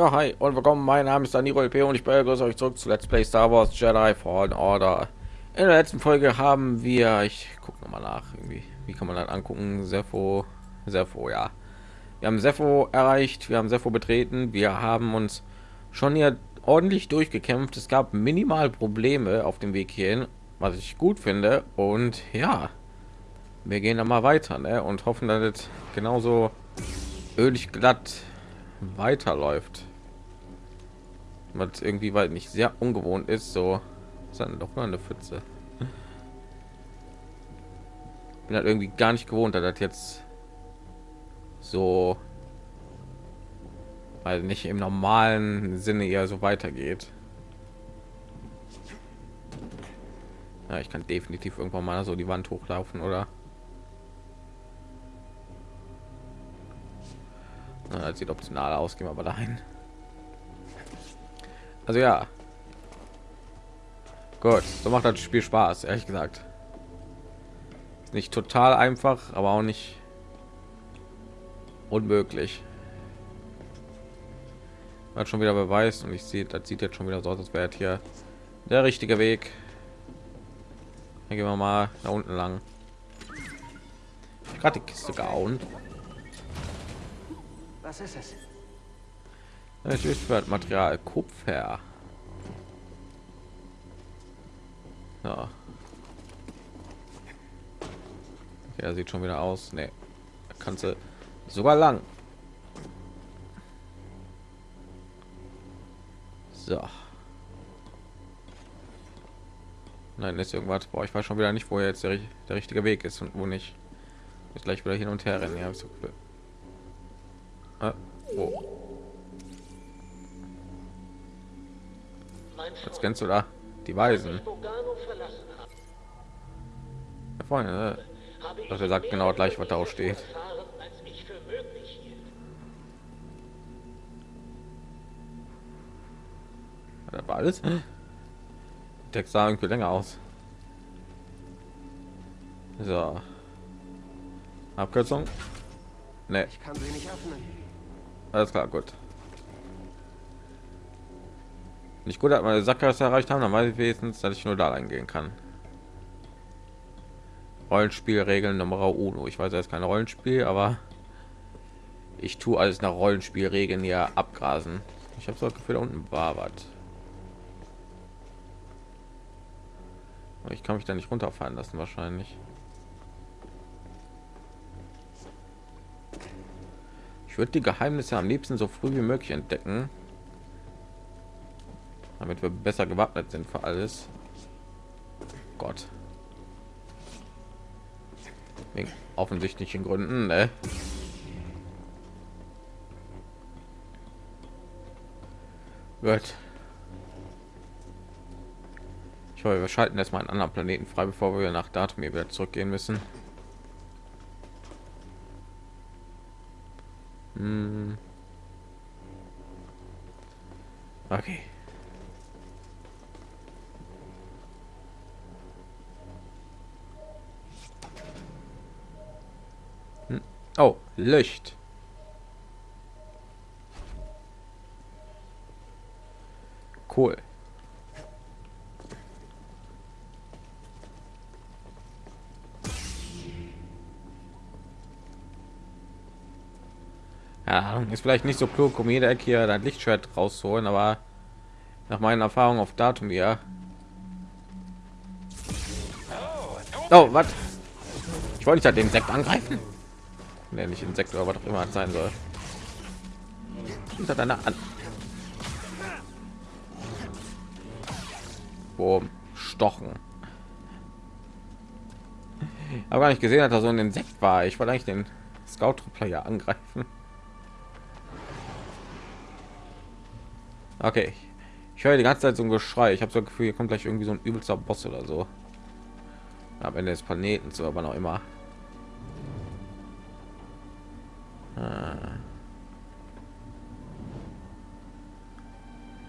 Ja, hi und willkommen. Mein Name ist Danilo LP und ich begrüße euch zurück zu Let's Play Star Wars Jedi Fallen Order. In der letzten Folge haben wir, ich gucke noch mal nach, irgendwie, wie kann man das angucken? Sepho, Sepho, ja. Wir haben Sepho erreicht, wir haben Sepho betreten, wir haben uns schon hier ordentlich durchgekämpft. Es gab minimal Probleme auf dem Weg hierhin, was ich gut finde. Und ja, wir gehen dann mal weiter ne? und hoffen, dass es genauso ölig glatt weiterläuft. Was irgendwie weil nicht sehr ungewohnt ist, so ist dann doch mal eine Pfütze. Bin halt irgendwie gar nicht gewohnt, dass das jetzt so weil nicht im normalen Sinne eher so weitergeht. Ja, ich kann definitiv irgendwann mal so die Wand hochlaufen, oder? Na, sieht optional aus, gehen wir aber dahin. Also ja. Gut, so macht das Spiel Spaß, ehrlich gesagt. Ist nicht total einfach, aber auch nicht unmöglich. Hat schon wieder beweist und ich sehe, das sieht jetzt schon wieder so aus, als wäre hier der richtige Weg. Dann gehen wir mal da unten lang. Gerade die Kiste gehauen. Was ist es? Natürlich für Material Kupfer. Ja. Okay, er sieht schon wieder aus. Nee. Kannst du sogar lang. So. Nein, ist irgendwas. Boah, ich weiß schon wieder nicht, wo jetzt der, der richtige Weg ist und wo nicht. Ist gleich wieder hin und her rennen. Ja, so cool. Ah, wo? Was kennst du da? Die Weisen. Da vorne, äh, Doch, er sagt genau gleich, was da steht. Das war alles. Text sah irgendwie länger aus. So. Abkürzung. Nee. Ich kann sie nicht öffnen. Alles klar, gut. Nicht gut, dass meine Sackgasse erreicht haben, dann weiß ich wenigstens, dass ich nur da reingehen kann. Rollenspielregeln Nummer uno. Ich weiß, jetzt kein Rollenspiel, aber ich tue alles nach Rollenspielregeln hier abgrasen. Ich habe so das Gefühl, da unten war was. Ich kann mich da nicht runterfallen lassen, wahrscheinlich. Ich würde die Geheimnisse am liebsten so früh wie möglich entdecken, damit wir besser gewappnet sind für alles. Gott. Wegen offensichtlichen Gründen, ne? Gut. Ich hoffe, wir schalten erstmal einen anderen Planeten frei, bevor wir nach Datum wieder zurückgehen müssen. Hm. Okay. Hm. Oh, Licht. Cool. Ja, ist vielleicht nicht so klug, um jede Ecke hier ein Lichtschwert rauszuholen, aber nach meinen Erfahrungen auf Datum ja. Oh, was? Ich wollte nicht halt den Insekt angreifen. Nee, nicht Insekt oder was auch immer sein soll. Hinter deiner an. Boom. Stochen. Aber gar nicht gesehen, dass er so ein Insekt war. Ich wollte eigentlich den Scout-Player angreifen. Okay. Ich höre die ganze Zeit so ein Geschrei. Ich habe so ein Gefühl, hier kommt gleich irgendwie so ein übelster Boss oder so. Am Ende des Planeten, so aber noch immer.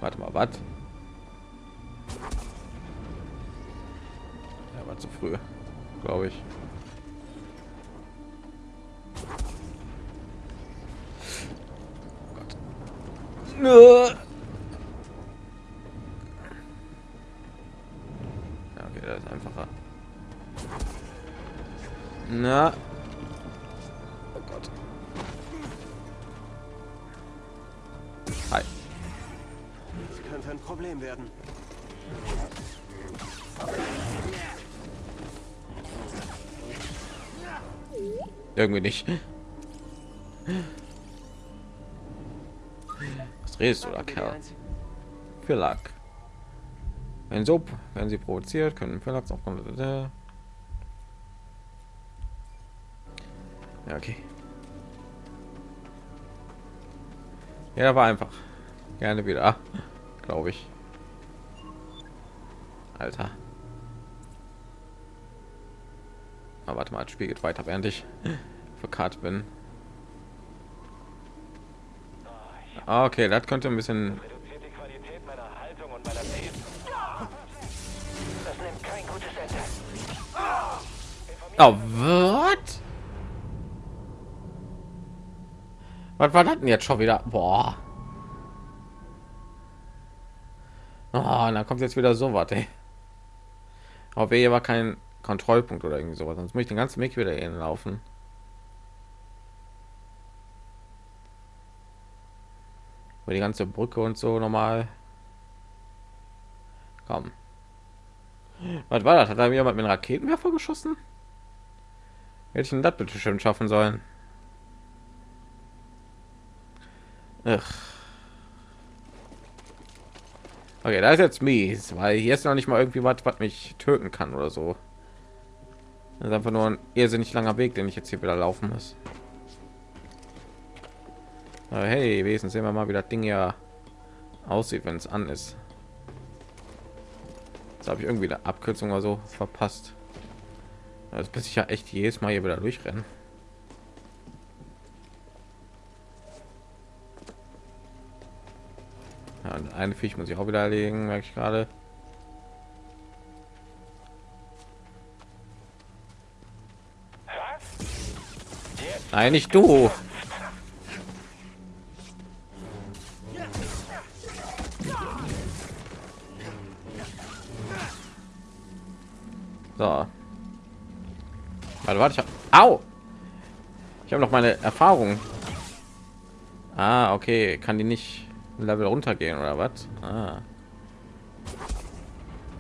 Warte mal, was? Ja, war zu früh, glaube ich. Ja, okay, das ist einfacher. Na. Irgendwie nicht. Was redest du da, Kerl? Für Lack. Wenn so, wenn sie provoziert, können Verlags auch Ja, okay. Ja, war einfach. Gerne wieder, glaube ich. Alter. Aber warte mal, das Spiel geht weiter, während ich verkart bin. Ah, okay, das könnte ein bisschen. Oh, was? Was war das denn jetzt schon wieder? Boah. Oh, da kommt jetzt wieder so was, ey. Aber hier war kein Kontrollpunkt oder irgendwie sowas, sonst muss ich den ganzen Weg wieder laufen. Über die ganze Brücke und so normal. Komm. Was war das? Hat da jemand mit einem Raketenwerfer geschossen? Hätte ich denn das bitte schön schaffen sollen? Ach. Okay, da ist jetzt mies, weil hier ist noch nicht mal irgendwie was, was mich töten kann oder so. Das ist einfach nur ein irrsinnig langer Weg, den ich jetzt hier wieder laufen muss. Aber hey, wesen sehen wir mal, wie das Ding ja aussieht, wenn es an ist. Jetzt habe ich irgendwie eine Abkürzung oder so verpasst. Das bis ich ja echt jedes Mal hier wieder durchrennen. Ja, und eine Fisch muss ich auch wieder erlegen, merke ich gerade. Nein, nicht du. Warte, warte, ich hab... Au! Ich habe noch meine Erfahrung. Ah, okay. Kann die nicht ein Level runtergehen oder was? Ah.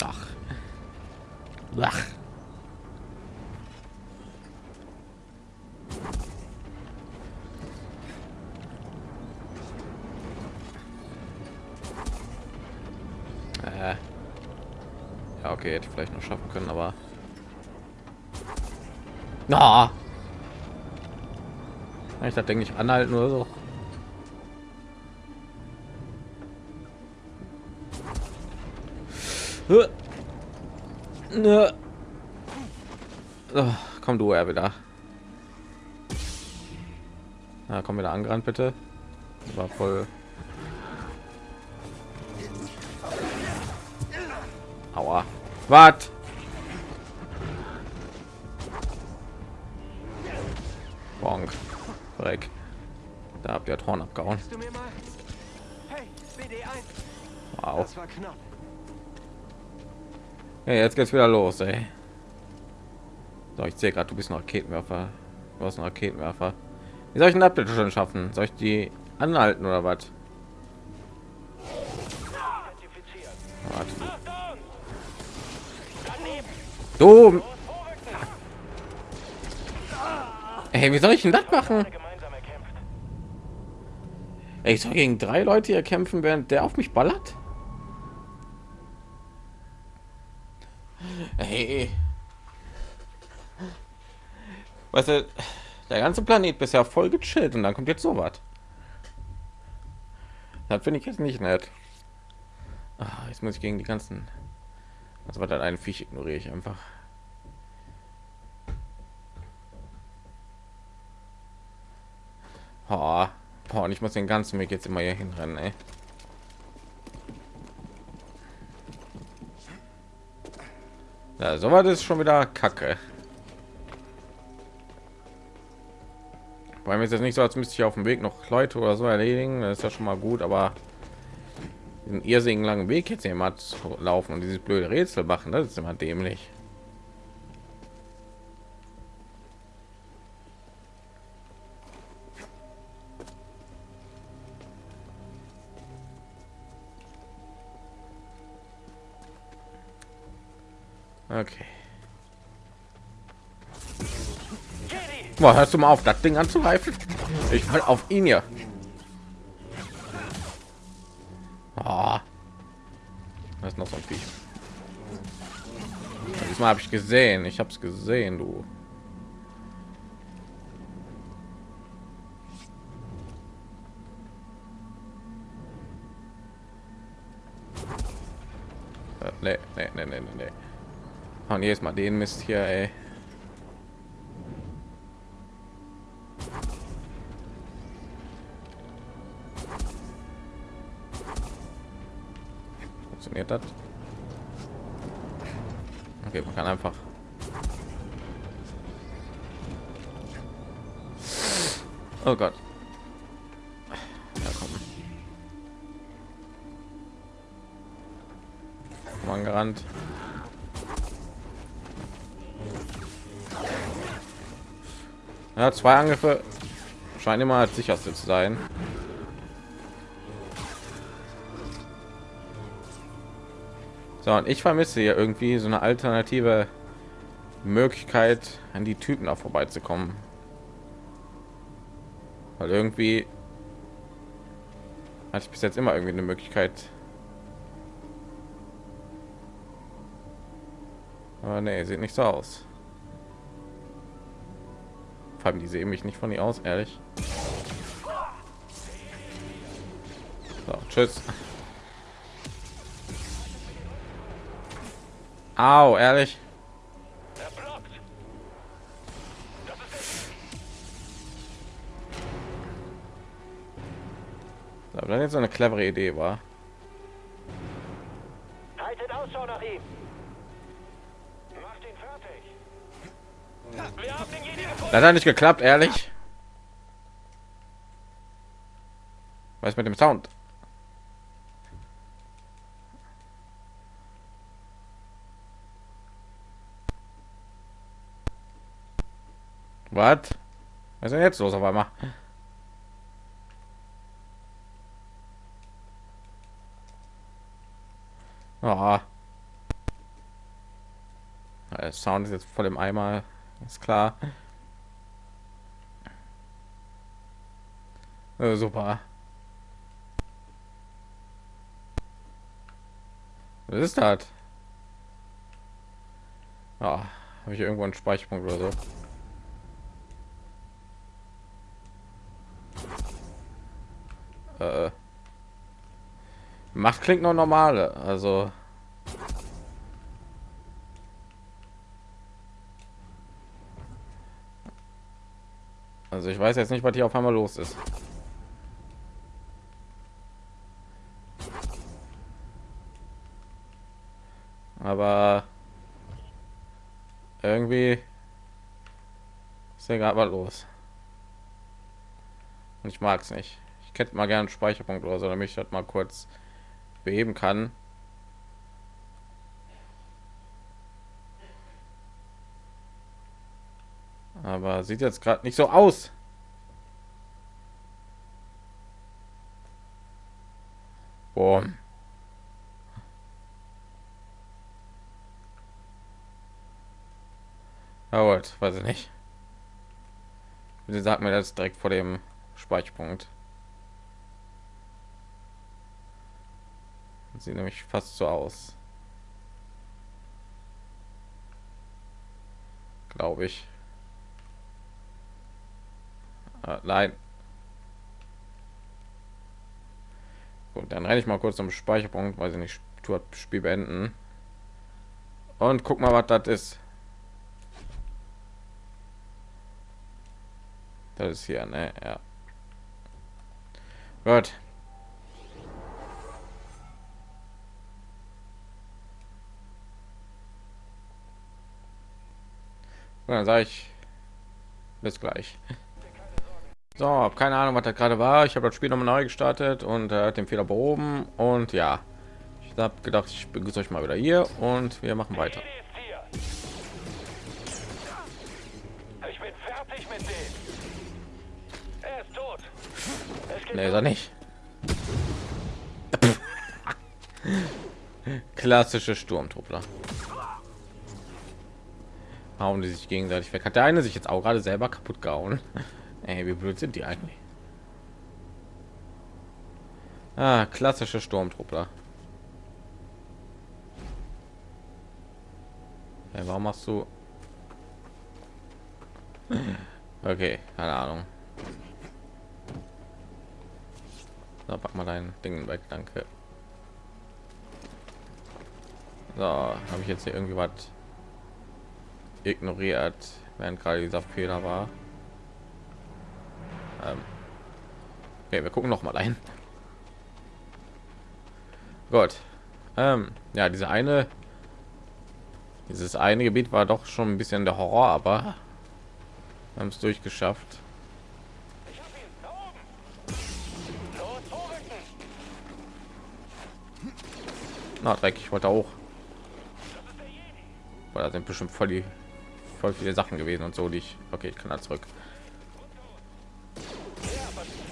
Ach. Ach. Äh. Ja, okay, hätte ich vielleicht noch schaffen können, aber na. Ich da denke ich anhalten oder so. Oh, komm du er wieder. Na, komm wieder angerannt bitte. War voll. Aua. Was? Bonk. Dreck. Da habt ihr Horn abgehauen. Du mir mal? Hey, BD1. Wow. Ja, jetzt geht's wieder los, ey. So, ich sehe gerade, du bist ein Raketenwerfer. Du hast einen Raketenwerfer. Wie soll ich das bitte schon schaffen? Soll ich die anhalten oder was? Daneben! Du. Hey, wie soll ich denn das machen? Ey, ich soll gegen drei Leute hier kämpfen, während der auf mich ballert? Hey. Weißt du, der ganze Planet bisher voll gechillt und dann kommt jetzt so was. Das finde ich jetzt nicht nett. Ah, jetzt muss ich gegen die ganzen. Also war dann ein Viech ignoriere ich einfach. Oh, boah, und ich muss den ganzen Weg jetzt immer hier hinrennen, ey. Ja, so war das schon wieder Kacke. Weil mir ist jetzt nicht so, als müsste ich auf dem Weg noch Leute oder so erledigen. Das ist ja schon mal gut, aber einen irrsinnigen langen Weg jetzt jemand laufen und dieses blöde Rätsel machen. Das ist immer dämlich. Okay. Boah, hörst du mal auf, das Ding anzugreifen? Ich will auf ihn hier. Oh. Das ist noch so ein Viech. Diesmal habe ich gesehen. Ich habe es gesehen, du. Nee, nee, nee, nee, nee. Und jetzt mal den Mist hier, ey. Funktioniert das? Okay, man kann einfach. Oh Gott. Ja, komm. Man gerannt. Ja, zwei Angriffe scheinen immer als sicherste zu sein. So, und ich vermisse hier irgendwie so eine alternative Möglichkeit, an die Typen da vorbeizukommen. Weil irgendwie hatte ich bis jetzt immer irgendwie eine Möglichkeit. Aber nee, sieht nicht so aus. Vor allem die sehen mich nicht von ihr aus, ehrlich. So, tschüss. Au, ehrlich. Aber dann jetzt so eine clevere Idee war. Haltet Ausschau nach ihm. Macht ihn fertig. Das hat nicht geklappt, ehrlich. Was mit dem Sound? Was? Was ist denn jetzt los auf einmal? Oh. Der Sound ist jetzt voll im Eimer, ist klar. Äh, super. Was ist das? Ja, habe ich irgendwo einen Speicherpunkt oder so? Äh, macht klingt noch normale, also also ich weiß jetzt nicht, was hier auf einmal los ist. Aber irgendwie ist ja gerade was los. Und ich mag es nicht. Ich hätte mal gerne Speicherpunkt oder so, damit ich das mal kurz beheben kann. Aber sieht jetzt gerade nicht so aus. Boah. Ja, gut, weiß ich nicht. Bitte sagt mir das direkt vor dem Speicherpunkt. Sieht nämlich fast so aus. Glaube ich. Ah, nein. Gut, dann renne ich mal kurz zum Speicherpunkt, weil sie nicht Spiel beenden. Und guck mal, was das ist. Das ist hier, ne? Ja. Gut. Und dann sage ich bis gleich. So, hab keine Ahnung, was da gerade war. Ich habe das Spiel nochmal neu gestartet und äh, den Fehler behoben. Und ja, ich habe gedacht, ich begrüße euch mal wieder hier und wir machen weiter. Nee, ist er nicht. Klassische Sturmtruppler. Hauen die sich gegenseitig weg. Hat der eine sich jetzt auch gerade selber kaputt gehauen? Ey, wie blöd sind die eigentlich? Ah, klassische Sturmtruppler. Hey, warum machst du? Okay, keine Ahnung. So, pack mal dein Ding weg, danke. So, habe ich jetzt hier irgendwie was ignoriert, während gerade dieser Fehler war. Ähm okay, wir gucken noch mal ein. Gut. Ähm, ja, diese eine, dieses eine Gebiet war doch schon ein bisschen der Horror, aber haben es durchgeschafft. Na, Dreck, ich wollte auch. Weil da sind bestimmt voll die voll viele Sachen gewesen und so, die ich. Okay, ich kann da zurück. Ja, was ist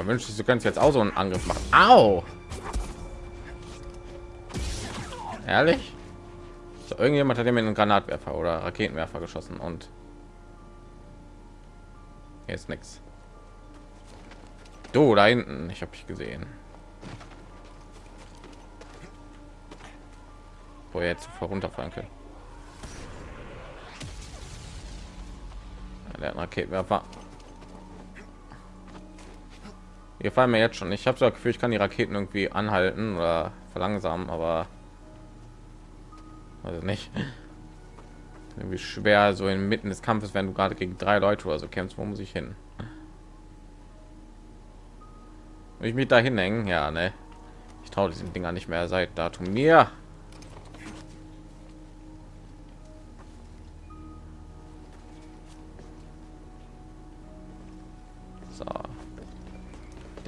Ja, wünsche ich, du kannst jetzt auch so einen Angriff machen. Au! Ehrlich? So, irgendjemand hat mir einen Granatwerfer oder Raketenwerfer geschossen und ist nichts. Du da hinten, ich habe dich gesehen. Wo jetzt runterfallen können. Der Raketenwerfer. Hier fallen mir jetzt schon. Ich habe so das Gefühl, ich kann die Raketen irgendwie anhalten oder verlangsamen, aber also nicht. Irgendwie schwer so inmitten des Kampfes, wenn du gerade gegen drei Leute oder so kämpfst, wo muss ich hin? Will ich mich da hinhängen? Ja, ne. Ich traue diesen Dinger nicht mehr seit Datum mir.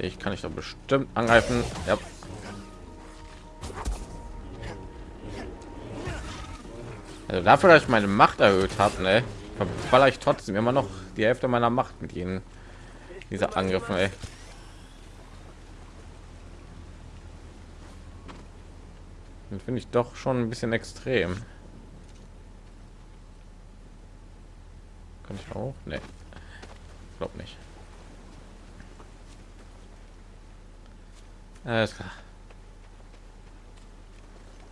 Ich kann ich doch bestimmt angreifen. Ja. Also dafür, dass ich meine Macht erhöht habe, ne, verballer ich trotzdem immer noch die Hälfte meiner Macht mit ihnen. Dieser Angriff, ey. Finde ich doch schon ein bisschen extrem. Kann ich auch? Nee. Glaub nicht. Alles klar.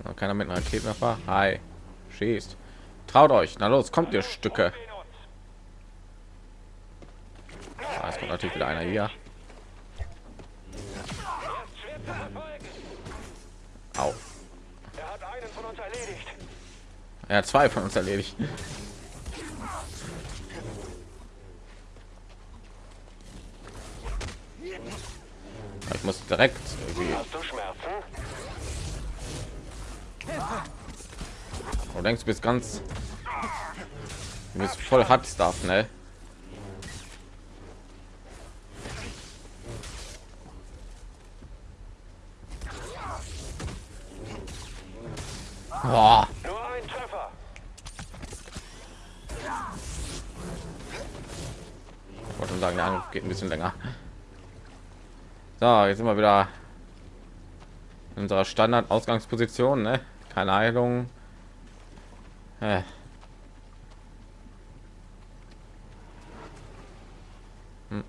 Noch keiner mit einer Raketenwerfer. Hi. Schießt. Traut euch. Na los, kommt ihr Stücke. Ah, es kommt natürlich wieder einer hier. Au. Er hat zwei von uns erledigt. Ich muss direkt irgendwie. Hast du Schmerzen? Du denkst, du bist ganz. Du bist voll hart Stuff, ne? Boah. Nur ein Treffer. Ich wollte sagen, der Angriff geht ein bisschen länger. So, jetzt sind wir wieder in unserer Standard-Ausgangsposition, ne? Keine Heilung. Äh. Hm.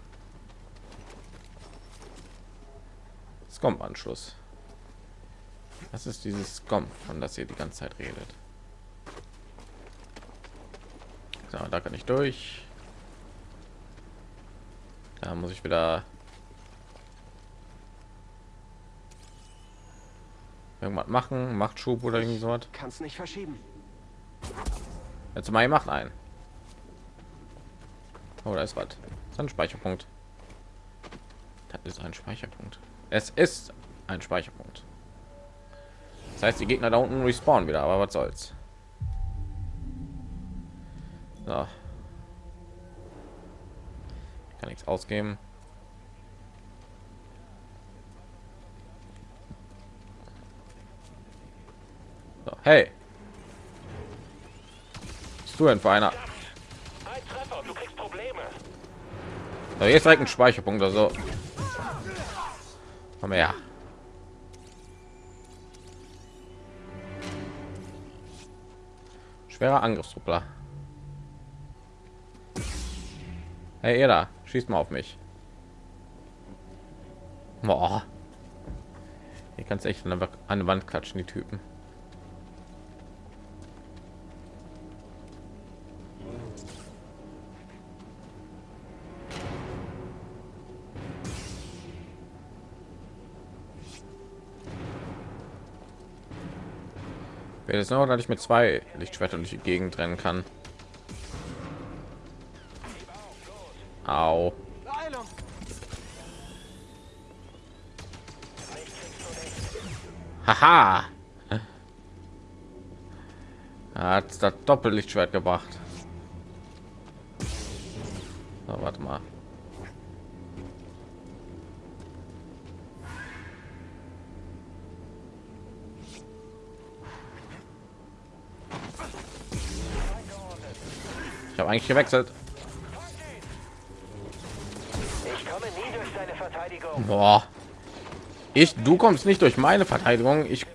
Scomp-Anschluss. Das ist dieses Scomp, von das ihr die ganze Zeit redet. So, da kann ich durch. Da muss ich wieder Irgendwas machen, macht Schub oder irgendwie so was. Kannst nicht verschieben. Jetzt mal macht ein. Oh, da ist was. Das ist ein Speicherpunkt. Das ist ein Speicherpunkt. Es ist ein Speicherpunkt. Das heißt, die Gegner da unten respawnen wieder, aber was soll's. So. Kann nichts ausgeben. Hey. Bist du denn für einer? So, jetzt direkt ein Speicherpunkt oder so. Komm her. Schwerer Angriffstruppler. Hey, ihr da, schießt mal auf mich. Boah. Hier kannst echt an der Wand klatschen, die Typen. Wäre es noch, dass ich mit zwei Lichtschwertern durch die Gegend rennen kann. Au. Haha. Hat das Doppellichtschwert gebracht. So, warte mal. Habe eigentlich gewechselt. Ich komme nie durch deine Verteidigung. Boah. Ich, du kommst nicht durch meine Verteidigung. Ich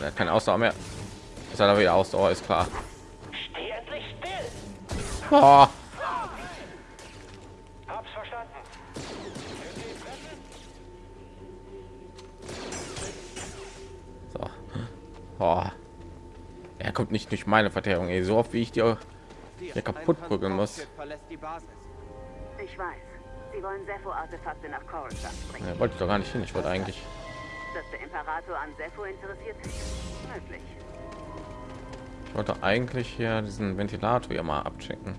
Er hat keine Ausdauer mehr. Ist er wieder Ausdauer, ist klar. Steh endlich still. Boah. Er kommt nicht durch meine Verteidigung, ey. so oft wie ich dir hier kaputt prügeln muss. Verlässt die Basis. Ich weiß. Sie wollen Sepho-Artefakte nach Coruscant bringen. Ja, wollte ich doch gar nicht hin. Ich wollte eigentlich. Dass der Imperator an Sepho interessiert ist? Möglich. Ich wollte eigentlich hier diesen Ventilator ja mal abchecken.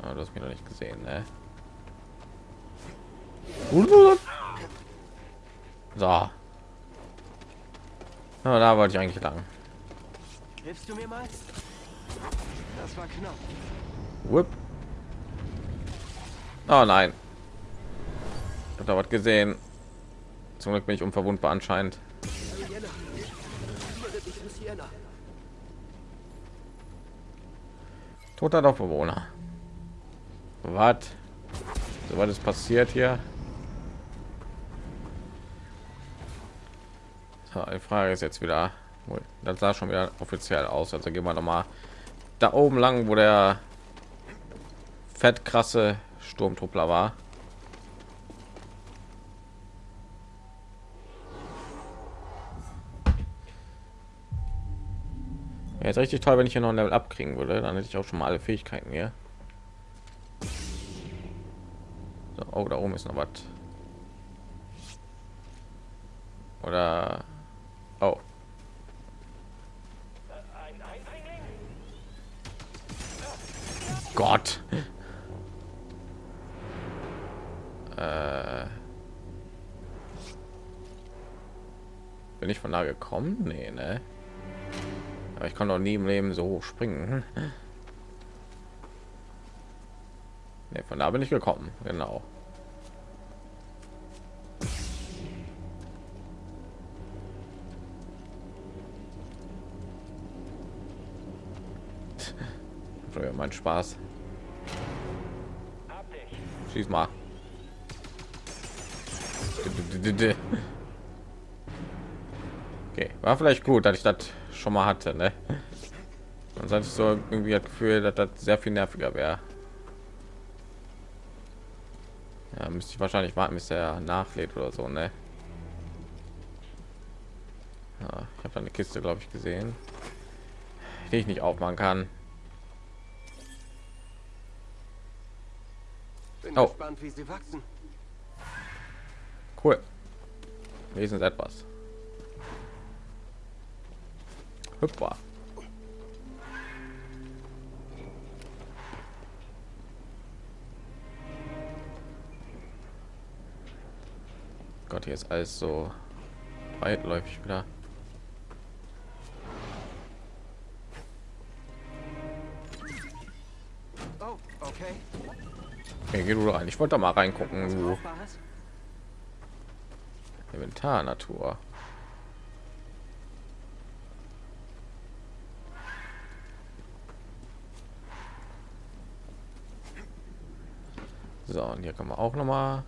Aber du hast mich noch nicht gesehen, ne? So. Ja, da wollte ich eigentlich lang. Hilfst du mir mal? Das war knapp. Whip. Oh nein. Ich habe da was gesehen. Zum Glück bin ich unverwundbar anscheinend. Toter Dorfbewohner. Was? So was ist passiert hier? Die Frage ist jetzt wieder, das sah schon wieder offiziell aus. Also gehen wir noch mal da oben lang, wo der fett krasse Sturmtruppler war. Jetzt richtig toll, wenn ich hier noch ein Level abkriegen würde, dann hätte ich auch schon mal alle Fähigkeiten hier. So, oh, da oben ist noch was. Oder oh? Gott. Äh, bin ich von da gekommen? Nee, ne? Aber ich kann doch nie im Leben so hoch springen. Nee, von da bin ich gekommen, genau. Für mein Spaß. Schieß mal. Okay, war vielleicht gut, dass ich das schon mal hatte, ne? Ich so irgendwie das Gefühl, dass das sehr viel nerviger wäre. Ja, müsste ich wahrscheinlich warten, bis er nachlädt oder so, ne? Ja. Kiste, glaube ich, gesehen, die ich nicht aufmachen kann. Bin Oh. gespannt, wie sie wachsen. Cool. Sie etwas. Hüpfer. Gott, hier ist alles so weitläufig wieder. Geh du rein. Ich wollte da mal reingucken. Du? Inventar Natur. So, und hier kann man auch noch mal.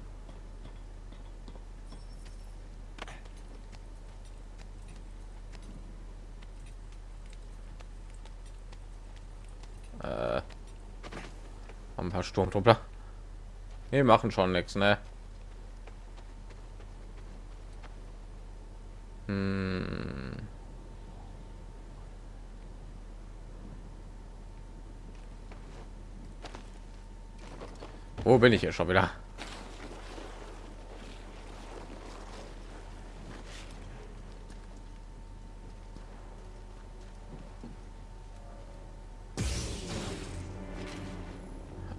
Äh, ein paar Sturmtruppler. Nee, machen schon nichts, ne? Hm. Wo bin ich hier schon wieder?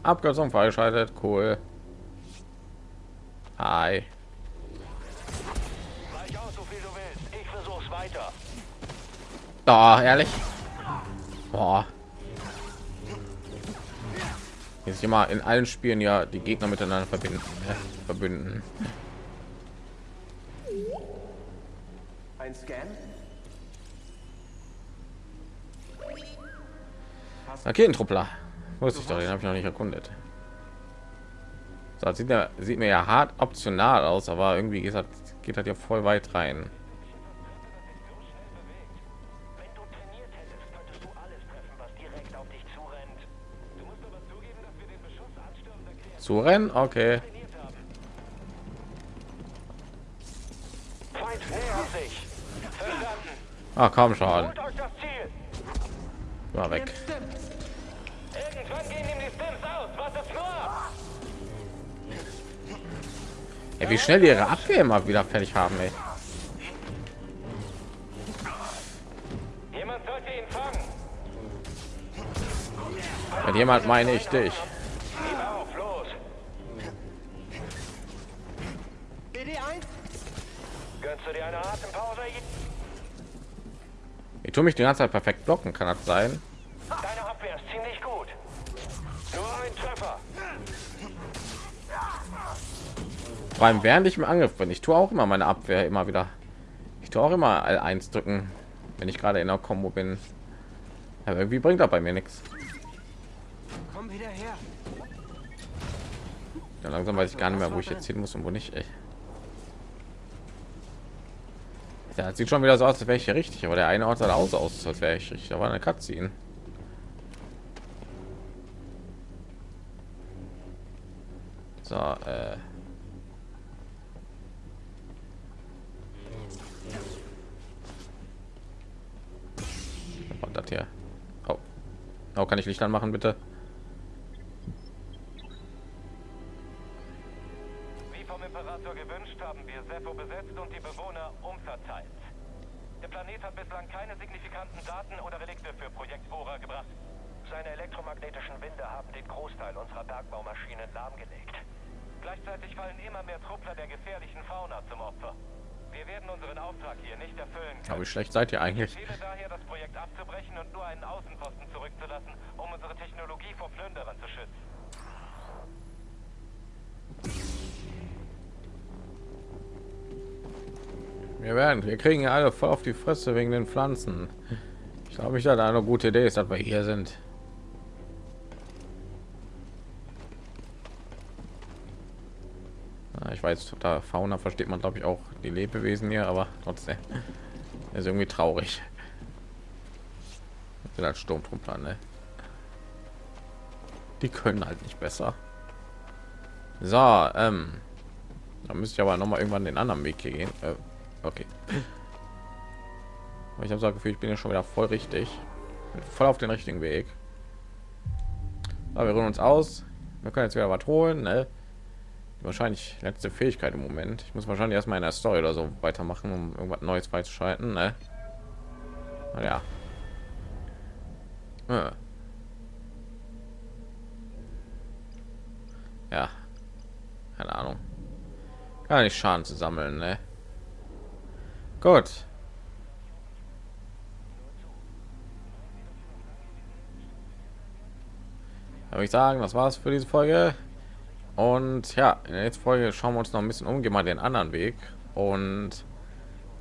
Abkürzung freigeschaltet, cool. Hi. Weich aus, so viel du willst. Ich weiter. Da, ehrlich. Boah. Jetzt immer in allen Spielen ja die Gegner miteinander verbinden. Ne? Verbünden. Ein Scan? Raketentruppler. Wusste ich doch, den habe ich noch nicht erkundet. Das sieht, ja, sieht mir ja hart optional aus, aber irgendwie geht das, geht das ja voll weit rein. Wenn du trainiert hättest, könntest du alles treffen, Ey, wie schnell die ihre Abwehr immer wieder fertig haben, ey. Jemand sollte ihn fangen. Wenn jemand meine ich dich. Gib auf, los. BD1? Gönnst du dir eine Atempause? Ich tue mich die ganze Zeit perfekt blocken, kann das sein? Vor allem während ich im Angriff bin. Ich tue auch immer meine Abwehr immer wieder. Ich tue auch immer L1 drücken, wenn ich gerade in der Combo bin. Aber irgendwie bringt das bei mir nichts. Komm wieder her. Ja, langsam weiß ich gar nicht mehr, wo ich jetzt hin muss und wo nicht. Ey. Ja, das sieht schon wieder so aus, als wäre ich hier richtig, aber der eine Ort sah aus, aus als wäre ich richtig. Da war eine Cutscene. So, äh. Das hier? Oh. oh, kann ich Licht anmachen, bitte? Wie vom Imperator gewünscht, haben wir Sepho besetzt und die Bewohner umverteilt. Der Planet hat bislang keine signifikanten Daten oder Relikte für Projekt Bora gebracht. Seine elektromagnetischen Winde haben den Großteil unserer Bergbaumaschinen lahmgelegt. Gleichzeitig fallen immer mehr Truppler der gefährlichen Fauna zum Opfer. Wir werden unseren Auftrag hier nicht erfüllen Aber wie schlecht seid ihr eigentlich? Ich daher, das Projekt abzubrechen und nur einen Außenposten zurückzulassen, um unsere Technologie vor Plünderern zu schützen. Wir werden, wir kriegen ja alle voll auf die Fresse wegen den Pflanzen. Ich glaube nicht, dass eine gute Idee ist, dass wir hier sind. Ja, ich weiß, da Fauna versteht man glaube ich auch die Lebewesen hier, aber trotzdem ist irgendwie traurig. Das sind halt Sturmtruppler, ne? Die können halt nicht besser. So, ähm, da müsste ich aber noch mal irgendwann den anderen Weg hier gehen. Äh, okay. ich habe so das Gefühl, ich bin ja schon wieder voll richtig, voll auf den richtigen Weg. Aber wir ruhen uns aus. Wir können jetzt wieder was holen. Ne? Wahrscheinlich letzte Fähigkeit im Moment. Ich muss wahrscheinlich erstmal in der Story oder so weitermachen, um irgendwas Neues freizuschalten. Ne? Ja. Ja. ja. Keine Ahnung. Gar nicht Schaden zu sammeln, ne? Gut. Würde ich sagen, das war's für diese Folge. Und ja, in der nächsten Folge schauen wir uns noch ein bisschen um, gehen mal den anderen Weg und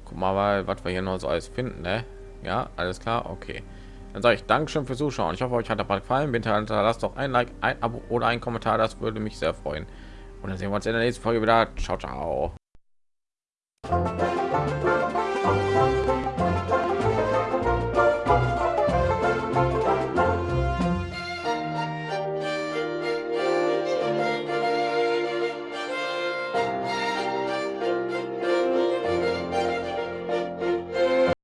guck mal, was wir hier noch so alles finden. Ne? Ja, alles klar, okay. Dann sage ich Dankeschön fürs Zuschauen. Ich hoffe, euch hat der Part gefallen. Bitte hinterlasst doch ein Like, ein Abo oder ein Kommentar. Das würde mich sehr freuen. Und dann sehen wir uns in der nächsten Folge wieder. Ciao, ciao.